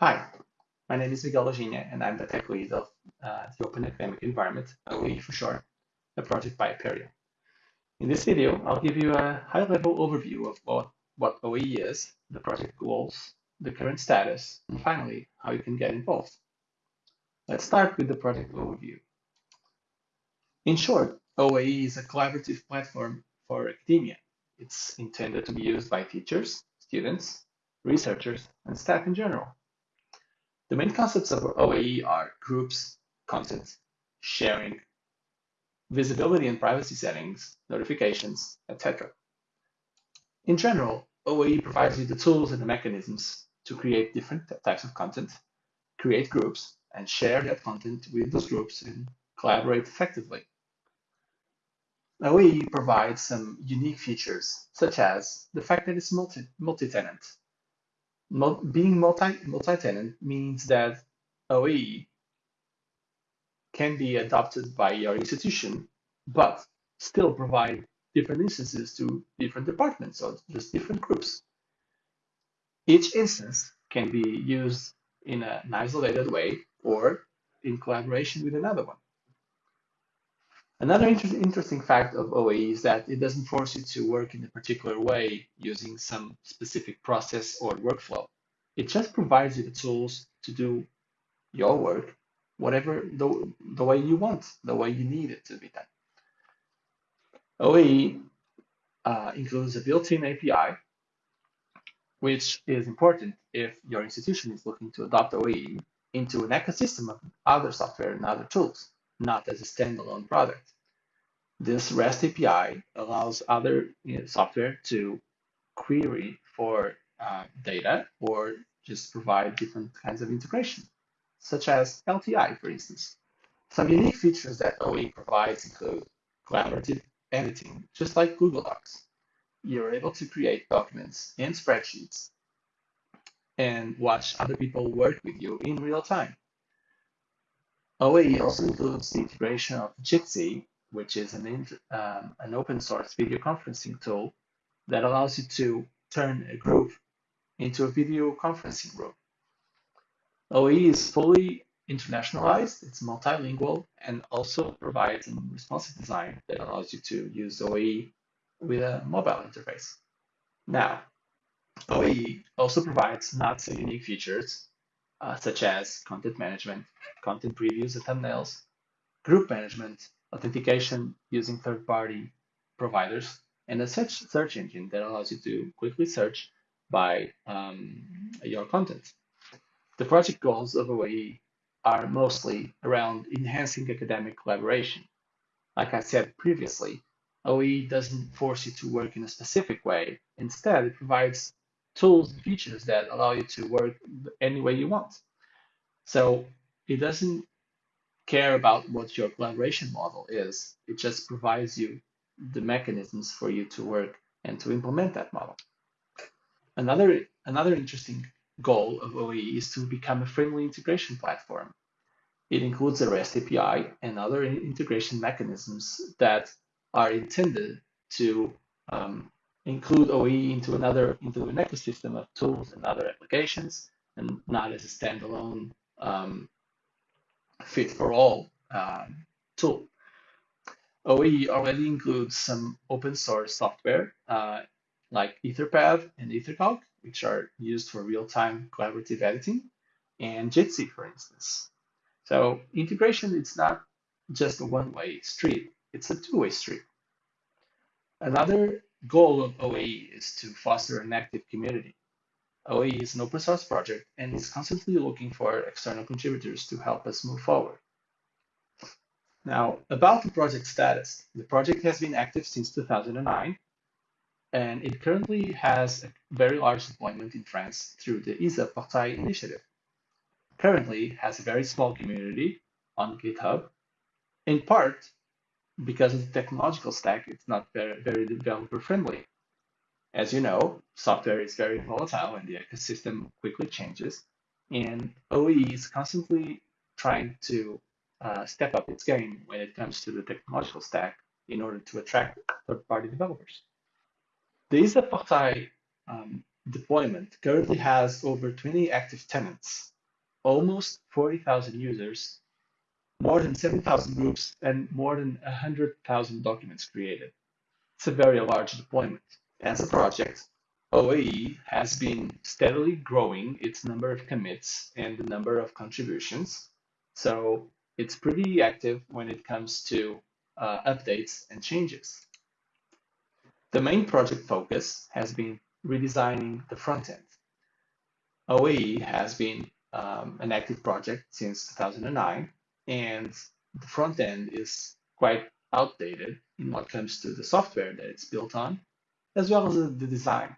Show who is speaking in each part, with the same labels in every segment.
Speaker 1: Hi, my name is Miguel Laginha, and I'm the tech lead of uh, the Open Academic Environment, OAE for short, a project by Apereo. In this video, I'll give you a high-level overview of what, what OAE is, the project goals, the current status, and finally, how you can get involved. Let's start with the project overview. In short, OAE is a collaborative platform for academia. It's intended to be used by teachers, students, researchers, and staff in general. The main concepts of OAE are groups, content, sharing, visibility and privacy settings, notifications, etc. In general, OAE provides you the tools and the mechanisms to create different types of content, create groups, and share that content with those groups and collaborate effectively. OAE provides some unique features, such as the fact that it's multi-tenant, being multi multi-tenant means that OAE can be adopted by your institution, but still provide different instances to different departments or just different groups. Each instance can be used in an isolated way or in collaboration with another one. Another inter interesting fact of OAE is that it doesn't force you to work in a particular way using some specific process or workflow. It just provides you the tools to do your work, whatever the, the way you want, the way you need it to be done. OAE uh, includes a built-in API, which is important if your institution is looking to adopt OAE into an ecosystem of other software and other tools not as a standalone product. This REST API allows other you know, software to query for uh, data or just provide different kinds of integration, such as LTI, for instance. Some unique features that OAE provides include collaborative editing, just like Google Docs. You're able to create documents and spreadsheets and watch other people work with you in real time. OAE also includes the integration of Jitsi, which is an, um, an open source video conferencing tool that allows you to turn a group into a video conferencing room. OAE is fully internationalized, it's multilingual, and also provides a responsive design that allows you to use OAE with a mobile interface. Now, OAE also provides not so unique features uh, such as content management, content previews and thumbnails, group management, authentication using third-party providers, and a search, search engine that allows you to quickly search by um, your content. The project goals of OAE are mostly around enhancing academic collaboration. Like I said previously, OAE doesn't force you to work in a specific way. Instead, it provides tools and features that allow you to work any way you want. So it doesn't care about what your collaboration model is. It just provides you the mechanisms for you to work and to implement that model. Another, another interesting goal of OAE is to become a friendly integration platform. It includes a REST API and other integration mechanisms that are intended to um, include OAE into another into an ecosystem of tools and other applications, and not as a standalone um, fit for all um, tool. OAE already includes some open source software uh, like Etherpad and Ethercalc, which are used for real-time collaborative editing, and Jitsi, for instance. So integration is not just a one-way street, it's a two-way street. Another goal of OAE is to foster an active community. OAE is an open source project and is constantly looking for external contributors to help us move forward. Now, about the project status, the project has been active since 2009 and it currently has a very large deployment in France through the ISA Portail initiative. Currently has a very small community on GitHub, in part because of the technological stack, it's not very, very developer friendly. As you know, software is very volatile and the ecosystem quickly changes, and OAE is constantly trying to uh, step up its game when it comes to the technological stack in order to attract third-party developers. The ISA Portail um, deployment currently has over 20 active tenants, almost 40,000 users, more than 7,000 groups, and more than 100,000 documents created. It's a very large deployment. As a project, OAE has been steadily growing its number of commits and the number of contributions. So it's pretty active when it comes to uh, updates and changes. The main project focus has been redesigning the front end. OAE has been um, an active project since 2009, and the front end is quite outdated in what comes to the software that it's built on, as well as the design.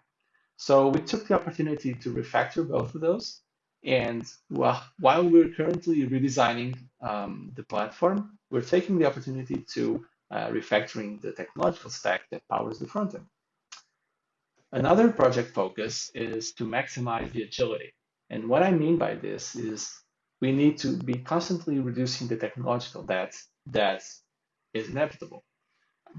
Speaker 1: So we took the opportunity to refactor both of those. And while, we're currently redesigning um, the platform, we're taking the opportunity to uh, refactoring the technological stack that powers the front end. Another project focus is to maximize the agility. And what I mean by this is we need to be constantly reducing the technological debt that is inevitable.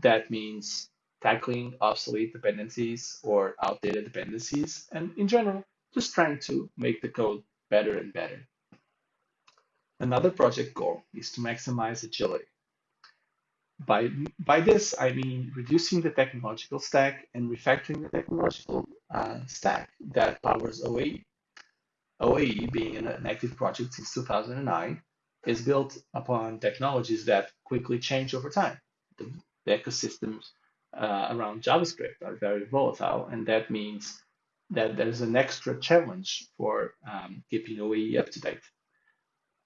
Speaker 1: That means tackling obsolete dependencies or outdated dependencies, and in general, just trying to make the code better and better. Another project goal is to maximize agility. By, by this, I mean reducing the technological stack and refactoring the technological uh, stack that powers OAE. OAE, being an active project since 2009, is built upon technologies that quickly change over time. The, the ecosystems uh, around JavaScript are very volatile, and that means that there's an extra challenge for um, keeping OAE up to date.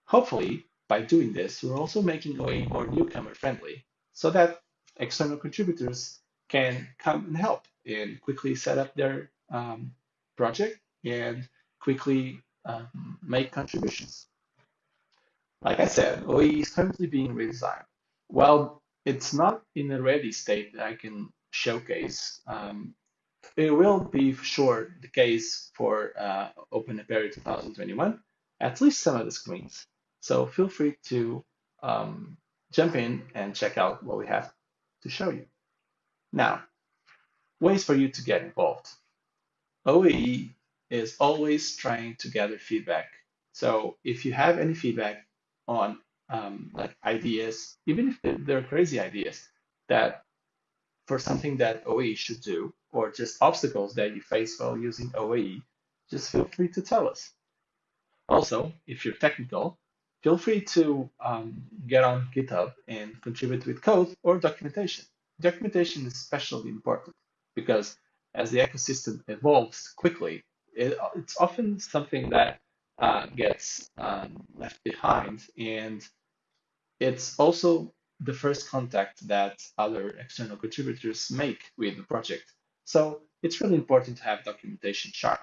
Speaker 1: Hopefully, by doing this, we're also making OAE more newcomer friendly so that external contributors can come and help and quickly set up their um, project and quickly um, make contributions. Like I said, OAE is currently being redesigned. While it's not in a ready state that I can showcase, um, it will be for sure the case for uh, Open Apereo 2021, at least some of the screens. So feel free to um, jump in and check out what we have to show you. Now, ways for you to get involved. OAE is always trying to gather feedback. So if you have any feedback on um, like ideas, even if they're, crazy ideas that for something that OAE should do, or just obstacles that you face while using OAE, just feel free to tell us. Also, if you're technical, feel free to um, get on GitHub and contribute with code or documentation. Documentation is especially important because as the ecosystem evolves quickly, it, it's often something that uh, gets um, left behind. And it's also the first contact that other external contributors make with the project. So it's really important to have documentation sharp.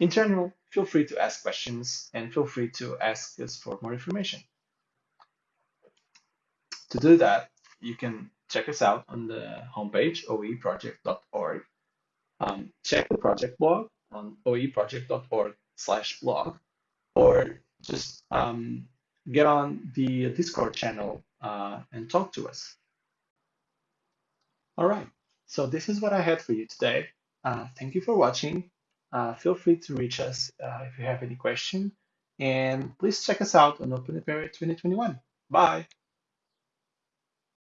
Speaker 1: In general, feel free to ask questions and feel free to ask us for more information. To do that, you can check us out on the homepage, oaeproject.org. Um, check the project blog on oaeproject.org slash blog, or just um, get on the Discord channel uh, and talk to us. All right, so this is what I had for you today. Uh, thank you for watching. Uh, feel free to reach us uh, if you have any question, and please check us out on Open Apereo 2021. Bye.